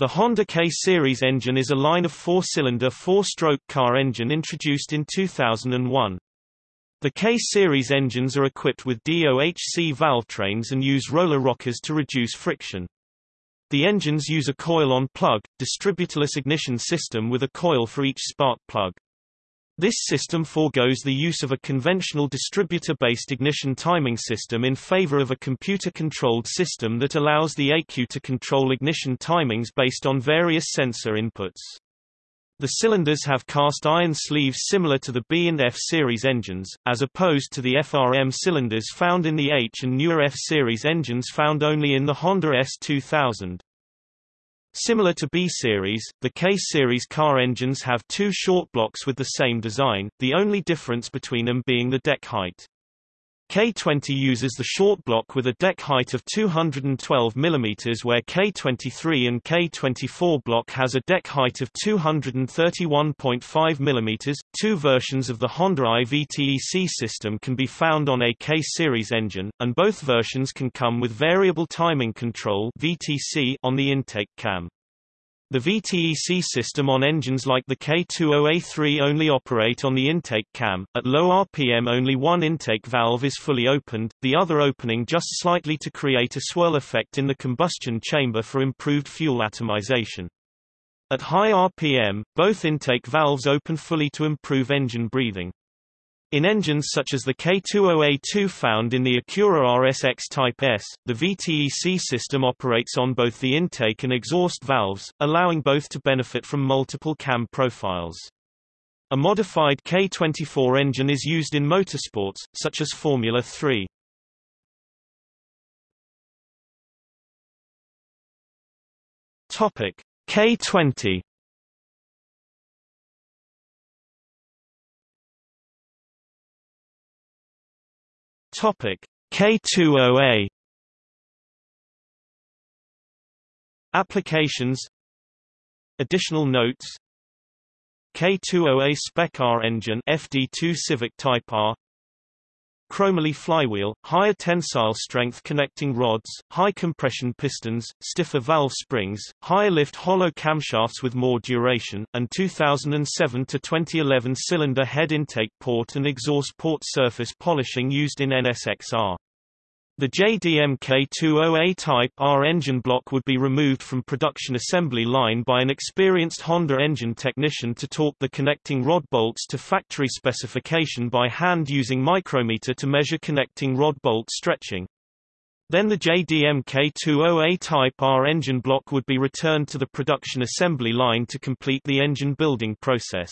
The Honda K-Series engine is a line of four-cylinder four-stroke car engine introduced in 2001. The K-Series engines are equipped with DOHC valve trains and use roller rockers to reduce friction. The engines use a coil-on-plug, distributorless ignition system with a coil for each spark plug. This system foregoes the use of a conventional distributor-based ignition timing system in favor of a computer-controlled system that allows the ECU to control ignition timings based on various sensor inputs. The cylinders have cast iron sleeves similar to the B and F series engines, as opposed to the FRM cylinders found in the H and newer F series engines found only in the Honda S2000. Similar to B-Series, the K-Series car engines have two short blocks with the same design, the only difference between them being the deck height. K20 uses the short block with a deck height of 212 mm where K23 and K24 block has a deck height of 231.5 mm. Two versions of the Honda i-VTEC system can be found on a K-series engine, and both versions can come with variable timing control VTC on the intake cam. The VTEC system on engines like the K20A3 only operate on the intake cam. At low RPM only one intake valve is fully opened, the other opening just slightly to create a swirl effect in the combustion chamber for improved fuel atomization. At high RPM, both intake valves open fully to improve engine breathing. In engines such as the K20A2 found in the Acura RSX Type S, the VTEC system operates on both the intake and exhaust valves, allowing both to benefit from multiple cam profiles. A modified K24 engine is used in motorsports, such as Formula 3. Topic K20 Topic K20A Applications. Additional notes. K20A Spec R engine FD2 Civic Type R Chromoly flywheel, higher tensile strength connecting rods, high compression pistons, stiffer valve springs, higher lift hollow camshafts with more duration, and 2007 to 2011 cylinder head intake port and exhaust port surface polishing used in NSXR. The JDM-K20A Type R engine block would be removed from production assembly line by an experienced Honda engine technician to torque the connecting rod bolts to factory specification by hand using micrometer to measure connecting rod bolt stretching. Then the JDM-K20A Type R engine block would be returned to the production assembly line to complete the engine building process.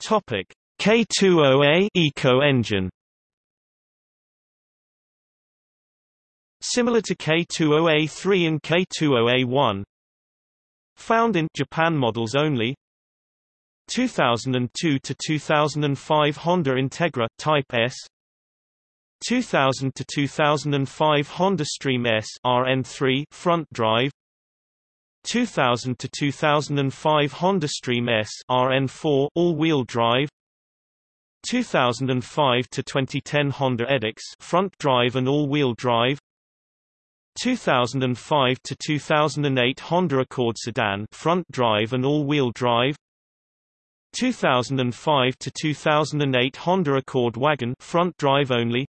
Topic K20A Eco engine Similar to K20A3 and K20A1 Found in Japan models only. 2002 to 2005 Honda Integra Type S. 2000 to 2005 Honda Stream S RN3 front drive. 2000 to 2005 Honda Stream S RN4 all-wheel drive 2005 to 2010 Honda Edix front drive and all-wheel drive. 2005 to 2008 Honda Accord sedan front drive and all-wheel drive. 2005 to 2008 Honda Accord wagon front drive only.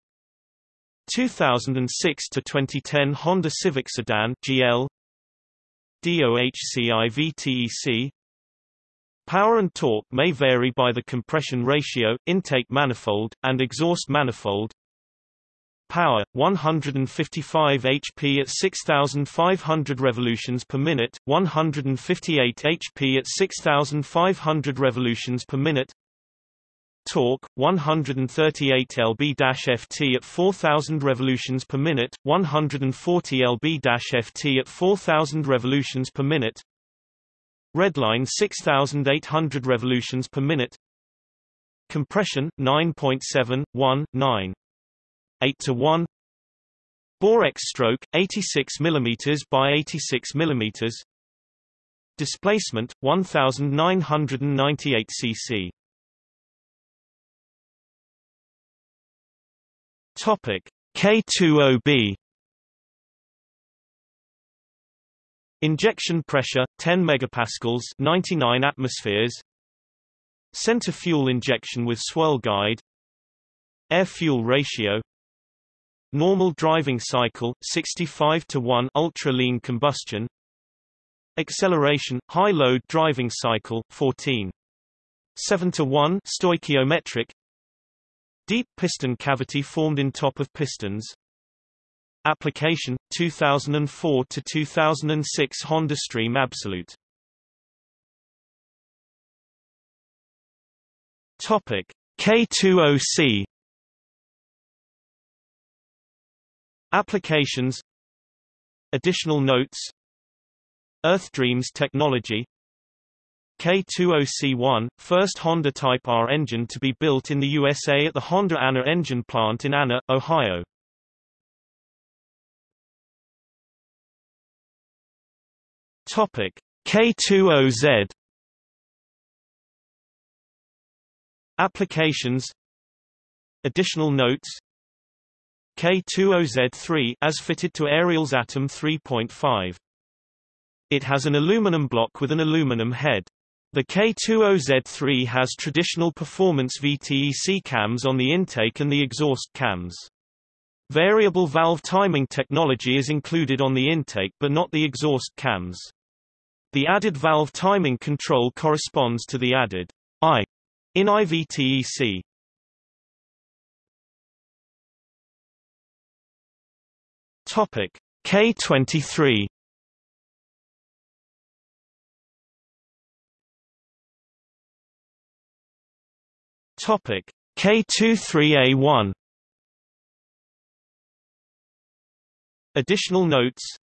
2006 to 2010 Honda Civic sedan GL DOHC IVTEC Power and torque may vary by the compression ratio, intake manifold, and exhaust manifold. Power 155 HP at 6500 revolutions per minute, 158 HP at 6500 revolutions per minute. Torque 138 lb-ft at 4000 revolutions per minute, 140 lb-ft at 4000 revolutions per minute. Redline 6800 revolutions per minute. Compression 9.719 8 to 1 Borex stroke 86 mm by 86 mm Displacement 1998 cc Topic. K20B Injection pressure 10 megapascals 99 atmospheres Center fuel injection with swirl guide Air-fuel ratio Normal driving cycle 65 to 1 ultra lean combustion Acceleration high load driving cycle 14 7 to 1 stoichiometric Deep piston cavity formed in top of pistons Application 2004 to 2006 Honda Stream Absolute. Topic K20C Applications. Additional notes. Earth Dreams technology. K20C1, first Honda Type R engine to be built in the USA at the Honda Anna engine plant in Anna, Ohio. Topic K20Z Applications Additional notes K20Z3 as fitted to Ariel's Atom 3.5. It has an aluminum block with an aluminum head. The K20Z3 has traditional performance VTEC cams on the intake and the exhaust cams. Variable valve timing technology is included on the intake but not the exhaust cams. The added valve timing control corresponds to the added I in IVTEC. Topic K23 Topic K23A1 Additional notes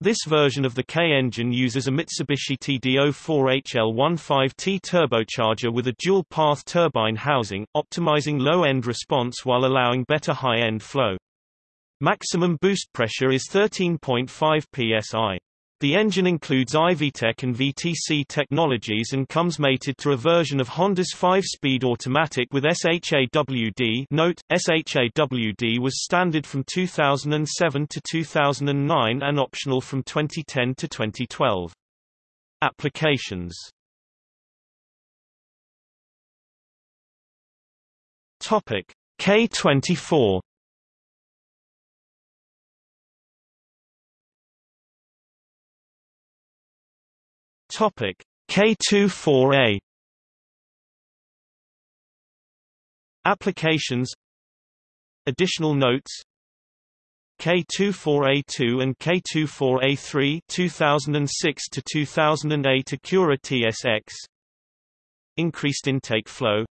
this version of the K engine uses a Mitsubishi TD04HL15T turbocharger with a dual-path turbine housing, optimizing low-end response while allowing better high-end flow. Maximum boost pressure is 13.5 psi. The engine includes IVTEC and VTC technologies and comes mated to a version of Honda's 5-speed automatic with SH-AWD note, SH-AWD was standard from 2007 to 2009 and optional from 2010 to 2012. Applications. Topic. K24 Topic K24A Applications Additional notes. K24A2 and K24A3 2006 to 2008 Acura TSX Increased intake flow.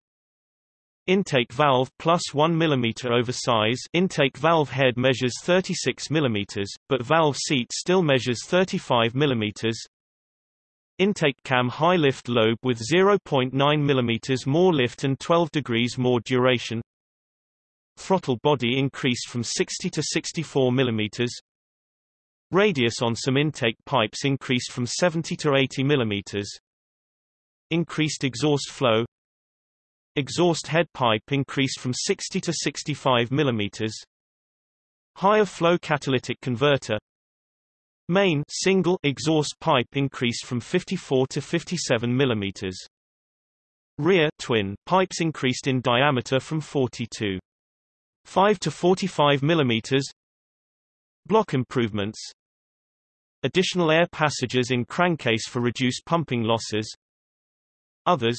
Intake valve plus 1 mm over size intake valve head measures 36 mm, but valve seat still measures 35 mm Intake cam high lift lobe with 0.9 mm more lift and 12 degrees more duration. Throttle body increased from 60 to 64 mm. Radius on some intake pipes increased from 70 to 80 mm. Increased exhaust flow. Exhaust head pipe increased from 60 to 65 mm. Higher flow catalytic converter Main single exhaust pipe increased from 54 to 57 mm. Rear twin pipes increased in diameter from 42 5 to 45 mm. Block improvements. Additional air passages in crankcase for reduced pumping losses. Others.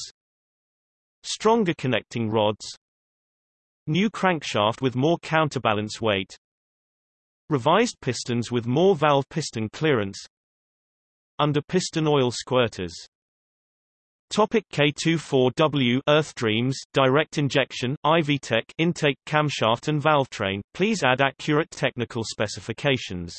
Stronger connecting rods. New crankshaft with more counterbalance weight Revised pistons with more valve piston clearance Under piston oil squirters. Topic K24W Earth Dreams direct injection IVTEC intake camshaft and valvetrain. Please add accurate technical specifications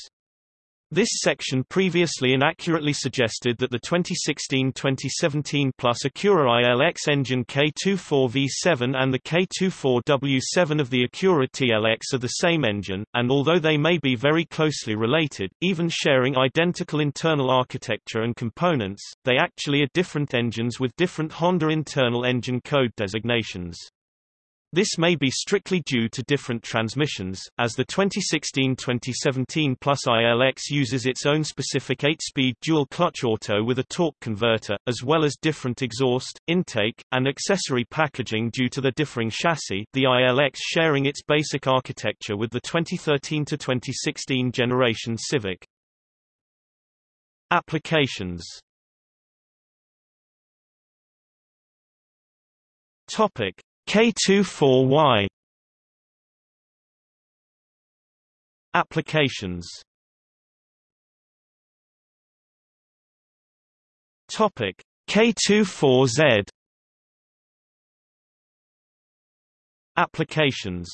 this section previously inaccurately suggested that the 2016-2017 plus Acura ILX engine K24V7 and the K24W7 of the Acura TLX are the same engine, and although they may be very closely related, even sharing identical internal architecture and components, they actually are different engines with different Honda internal engine code designations. This may be strictly due to different transmissions, as the 2016-2017 Plus ILX uses its own specific 8-speed dual-clutch auto with a torque converter, as well as different exhaust, intake, and accessory packaging due to the differing chassis, the ILX sharing its basic architecture with the 2013-2016 generation Civic. Applications Topic K24Y Applications Topic K24Z Applications